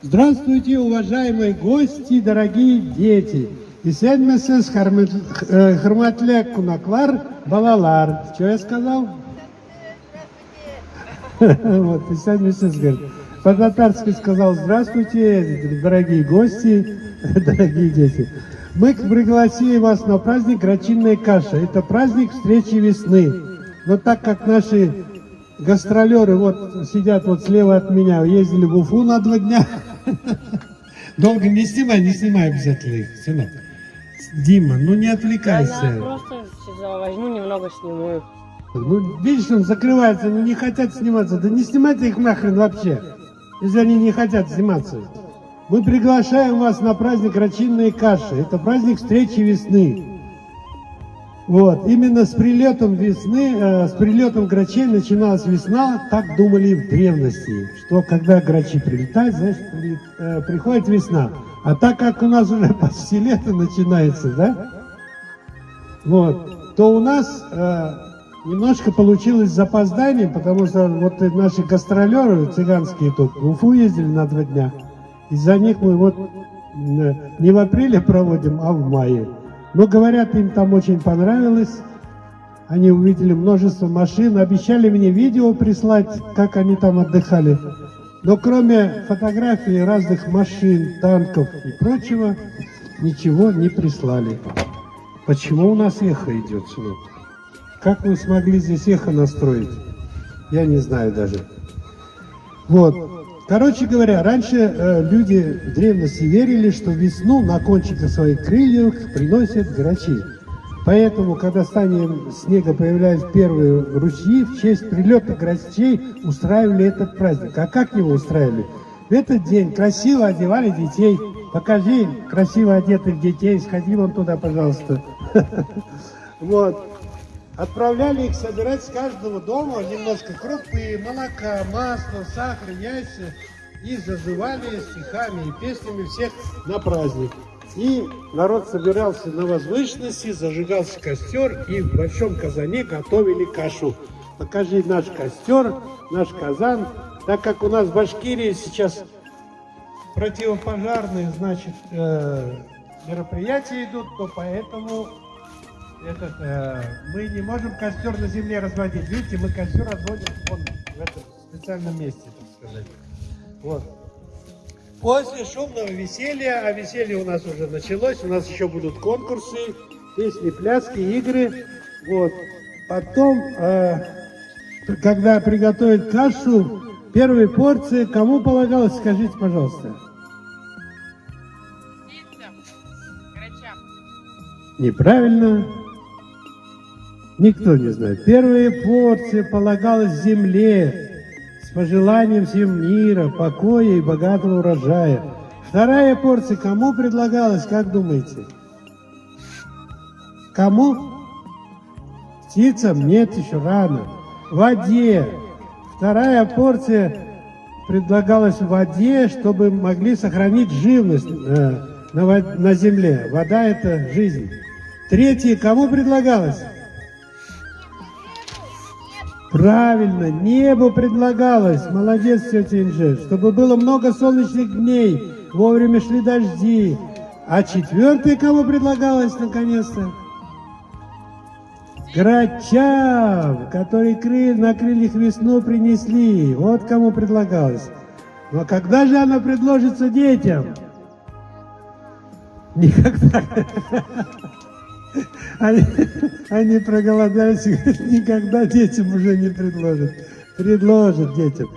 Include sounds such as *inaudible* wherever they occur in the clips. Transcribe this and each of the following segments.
Здравствуйте, уважаемые гости, дорогие дети. Исәнмесез, хөрмәтле кунаклар, балалар. Что я сказал? *laughs* Вот, исәнмесез, говорит. По-татарски сказал, здравствуйте, дорогие гости, *laughs* дорогие дети. Мы пригласили вас на праздник Грачинная каша. Это праздник встречи весны. Но так как наши гастролеры вот сидят вот слева от меня, ездили в Уфу на два дня. Долго не снимай, не снимай обязательно их, сынок. Дима, ну не отвлекайся. Я просто возьму немного сниму. Ну, видишь, он закрывается, они не хотят сниматься. Да не снимайте их нахрен вообще, если они не хотят сниматься. Мы приглашаем вас на праздник Рачинной каши. Это праздник встречи весны. Вот, именно с прилетом весны, э, с прилетом грачей начиналась весна, так думали в древности, что когда грачи прилетают, значит, при, э, приходит весна. А так как у нас уже *laughs* почти лето начинается, да, вот, то у нас э, немножко получилось запоздание, потому что вот наши гастролеры цыганские тут в Уфу ездили на два дня. Из-за них мы вот э, не в апреле проводим, а в мае. Но, говорят, им там очень понравилось. Они увидели множество машин, обещали мне видео прислать, как они там отдыхали. Но кроме фотографий разных машин, танков и прочего, ничего не прислали. Почему у нас эхо идет сюда? Как вы смогли здесь эхо настроить? Я не знаю даже. Вот. Короче говоря, раньше э, люди в древности верили, что весну на кончиках своих крыльев приносят грачи. Поэтому, когда в стане снега появлялись первые ручьи, в честь прилета грачей устраивали этот праздник. А как его устраивали? В этот день красиво одевали детей. Покажи красиво одетых детей, сходи вон туда, пожалуйста. *laughs* Вот. Отправляли их собирать с каждого дома немножко крупы, молока, масла, сахар, яйца. И зазывали стихами и песнями всех на праздник. И народ собирался на возвышенности, зажигался костер, и в большом казане готовили кашу. Покажи наш костер, наш казан. Так как у нас в Башкирии сейчас противопожарные, значит, э, мероприятия идут, то поэтому этот, э, мы не можем костер на земле разводить. Видите, мы костер разводим вон, в этом специальном месте, так сказать. Вот. После шумного веселья, а веселье у нас уже началось, у нас еще будут конкурсы, песни, пляски, игры. Вот. Потом, э, когда приготовят кашу, первые порции, кому полагалось, скажите, пожалуйста. Неправильно. Никто не знает. Первые порции полагалось земле с пожеланием всем мира, покоя и богатого урожая. Вторая порция кому предлагалась, как думаете? Кому? Птицам? Нет, еще рано. Воде. Вторая порция предлагалась в воде, чтобы могли сохранить живность э, на, на земле. Вода – это жизнь. Третье кому предлагалось? Правильно, небо предлагалось, молодец, тетя Инже, чтобы было много солнечных дней, вовремя шли дожди. А четвертое кому предлагалось, наконец-то? Грачам, которые крыль, на крыльях весну принесли. Вот кому предлагалось. Но когда же она предложится детям? Никогда. *laughs* Они, они проголодались и говорят, никогда детям уже не предложат. Предложат детям.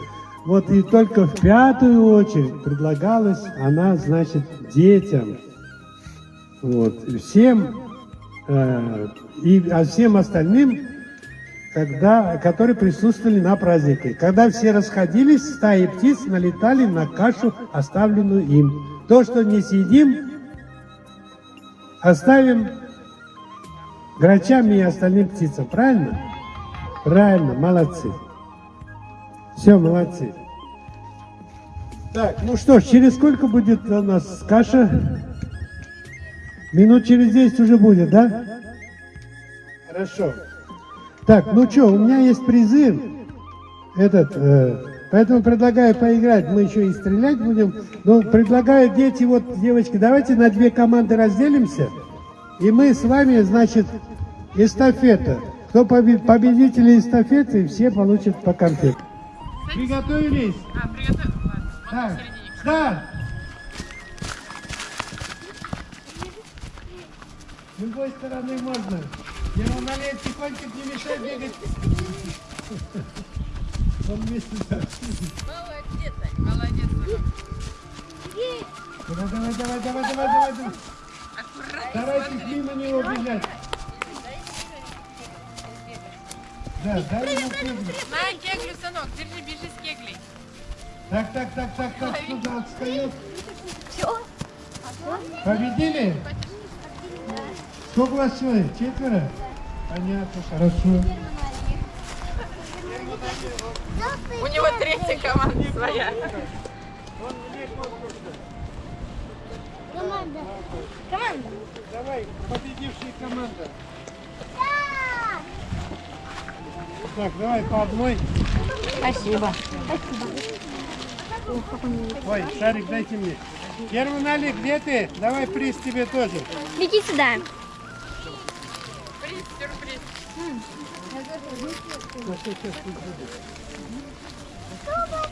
Вот и только в пятую очередь предлагалась она, значит, детям. Вот. И всем, э, и, а всем остальным, когда, которые присутствовали на празднике. Когда все расходились, стаи птиц налетали на кашу, оставленную им. То, что не съедим, оставим грачам и остальным птицам. Правильно? Правильно, молодцы. Все, молодцы. Так, ну что ж, через сколько будет у нас каша? Минут через 10 уже будет, да? Хорошо. Так, ну что, у меня есть призыв. Этот, э, Поэтому предлагаю поиграть. Мы еще и стрелять будем. Но предлагаю дети, вот, девочки, давайте на две команды разделимся. И мы с вами, значит, эстафета. Кто побе- победители эстафеты, все получат по конфете. Приготовились? А, приготовь. Ладно, Так, старт! С любой стороны можно. Я ему налей тихонько, не мешай бегать. Он вместе так. Молодец, молодец. Давай, давай, давай, давай, давай, давай. Старайтесь смотри. мимо него бежать. Да, дай ему кеглю. На кеглю, сынок, держи, бежи с кеглей. Так, так, так, так, так, сюда отстает. Победили? Сколько у вас человек? Четверо? Понятно, хорошо. У него третья команда своя. Команда. Команда. Давай, победившая команда. Так, давай по одной. Спасибо. Ой, шарик дайте мне. Герман Али, где ты? Давай приз тебе тоже. Беги сюда. Приз, сюрприз.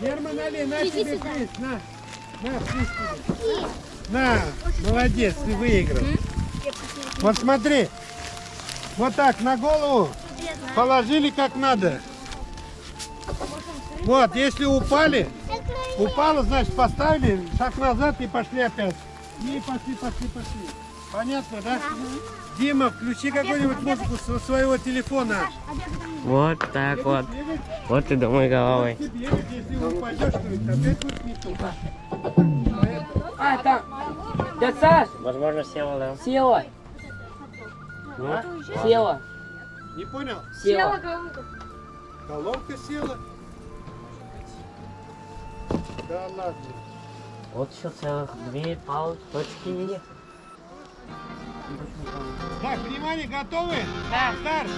Герман Али, на Иди тебе сюда. приз. На, на, приз тебе. На, молодец, ты выиграл. Вот смотри. Вот так, на голову положили как надо. Вот, если упали, упало, значит поставили, шаг назад и пошли опять. И пошли, пошли, пошли. Понятно, да? Дима, включи какую-нибудь музыку со своего телефона. Вот так вот. Бегать, Вот и думай головой. ты бегать, если упадешь, то это опять будет не то. А, там. Дядь Саш, Возможно, села, да. села. Ну, Села. Не понял? Села. Колонка села. Да ладно. Вот еще целых две палочки есть. Так, внимание, готовы? Да. Старт!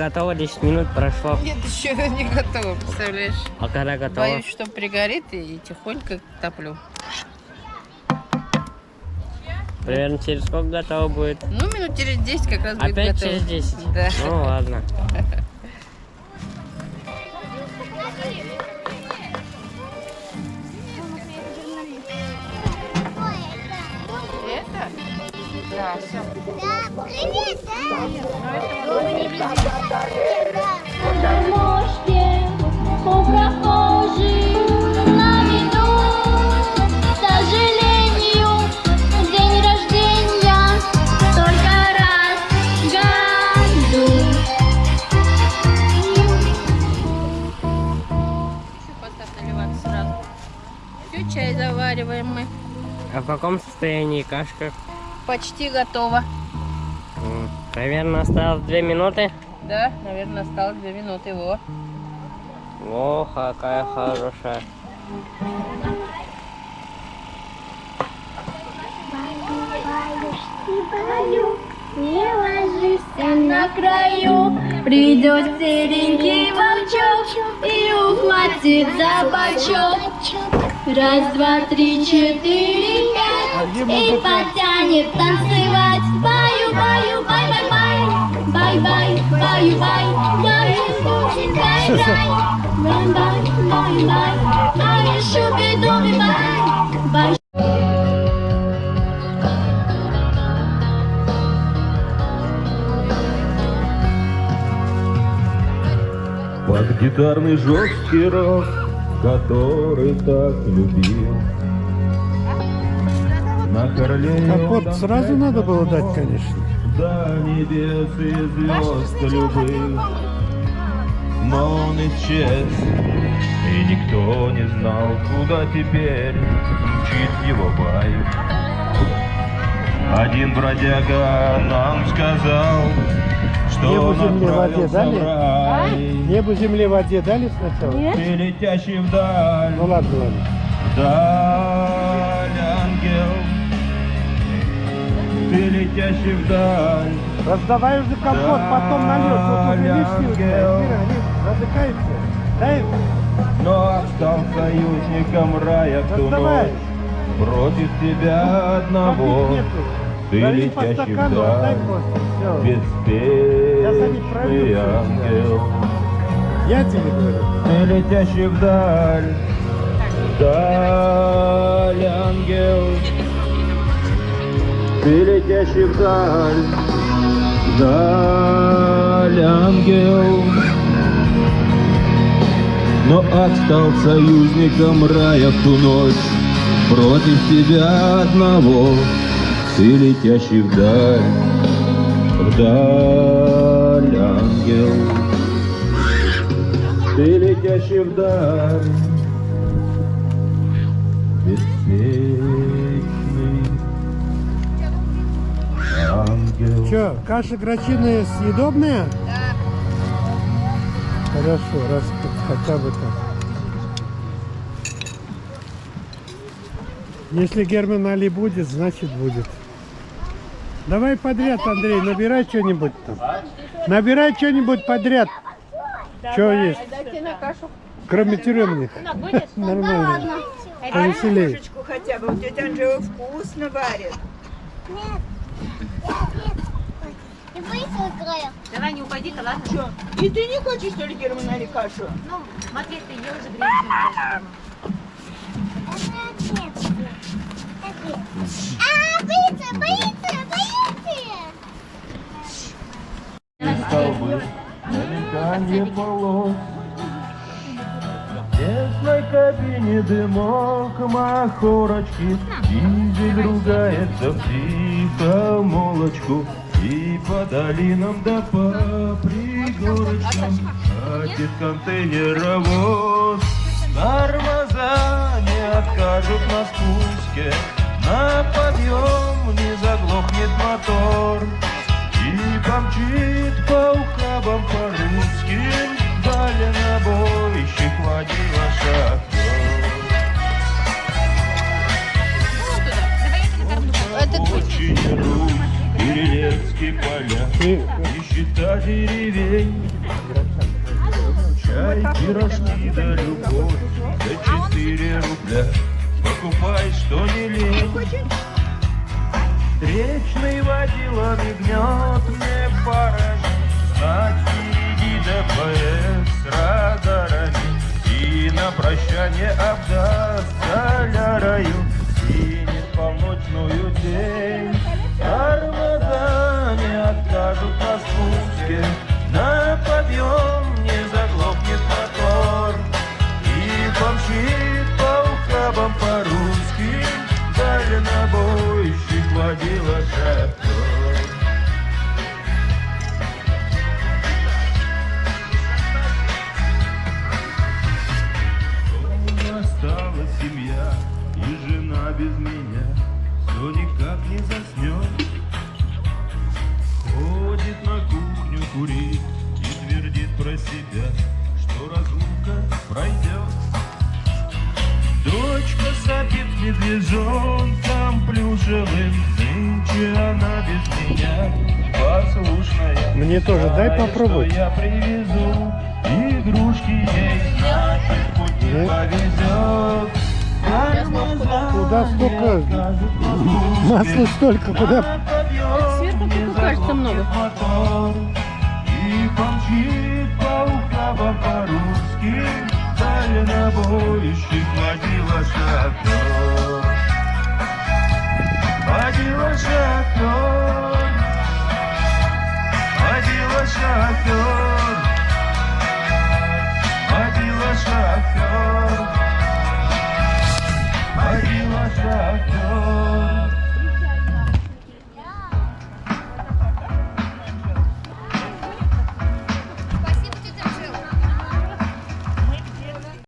Готова, 10 минут прошло. Нет, еще *laughs* не готова, представляешь? А когда готова? Боюсь, что пригорит и тихонько топлю. Примерно через сколько готова будет? Ну, минут через 10 как раз будет Опять готово. через 10? Да. Ну ладно. *laughs* Да, все. Да, привет, да? Мошке у прохожих на виду К сожалению, день рождения только раз в году Поставь наливаться сразу. Все, чай завариваем мы. А в каком состоянии кашка? Почти готово. Примерно осталось 2 минуты. Да, наверное, осталось 2 минуты. Во. О, какая хорошая. Не ложишься на краю, придет серенький волчок и ухватит за бочок. Раз, два, три, четыре, и потянет танцевать. Баю, баю, бай, *laughs* бай, бай. Бай, бай, баю, бай. Я искусен, бай, бай. Бай, бай, бай, бай. А я шубе, думе, бай. Бай, Под гитарный жесткий рок, который так любил. На Королеве Капот сразу надо было дать, конечно. До небес и звезд любых Но он исчез И никто не знал, куда теперь Мчит его байк Один бродяга нам сказал Что Небу, он земле, воде дали? в рай Небу, земле, воде дали сначала? Ты летящий вдаль Ну ладно, ладно. Вдаль, Ты летящий вдаль Раздавай уже компот, потом нальешь. Вот. Мира, Рим, задыхается. Дай, Но стал союзником рая в ту ночь Против тебя одного. Ты Дари по летящий вдаль. Беспечный ангел Я тебе говорю. Ты летящий вдаль Вдаль, ангел Ты летящий вдаль Вдаль, ангел. Но ад стал союзником рая в ту ночь. Против тебя одного Ты летящий вдаль Вдаль, ангел. Ты летящий вдаль, беспечный Че, каша грачиная съедобная? Да. Хорошо, раз хотя бы так. Если Герман Али будет, значит будет. Давай подряд, Андрей, набирай что-нибудь там. Набирай что-нибудь подряд. Что есть? Кроме тюремных. *laughs* Нормально. Повеселей. Ложечку хотя бы. Вот тетя Анжела вкусно варит. Не боится края? Давай не уходи-ка, ладно? Что? И ты не хочешь, что ли, Герман, или кашу? Ну, Матвей, ты ел же грязь. А, боится, боится, боится! столбы, намекание полос. В тесной кабине дымок махорочки, Дизель ругается в тихомолочку, И по долинам да по пригорочкам Катит контейнеровоз. Тормоза не откажут на спуске, На подъем не заглохнет мотор. И помчит по ухабам по-русски Дальнобойщик водила шахтер Очень Русь, Перелецкие поля Нищета деревень. Чай, пирожки да любовь За четыре рубля. Покупай, что не лень. Встречный водила мигнет мне парами Знать впереди ДПС радарами. И на прощание обдаст солярою Синет полночную тень Тормоза не откажут на спуске На подъем не заглохнет мотор. И помчит по ухабам по-русски Дальнобойщик водила Дома осталась семья и жена без меня Все никак не заснет Ходит на кухню курит и твердит про себя Что разлука пройдет Дочка сопит медвежонком плюшевым Нынче она без меня послушная. Мне тоже дай попробовать. я привезу игрушки ей, значит, путь не Нет. повезет. Куда столько? Масла столько, куда? Сверху только кажется много. И помчит по по-русски Дальнобойщик водила шофер Водила шофер Водила шофер Водила шофер один шахтер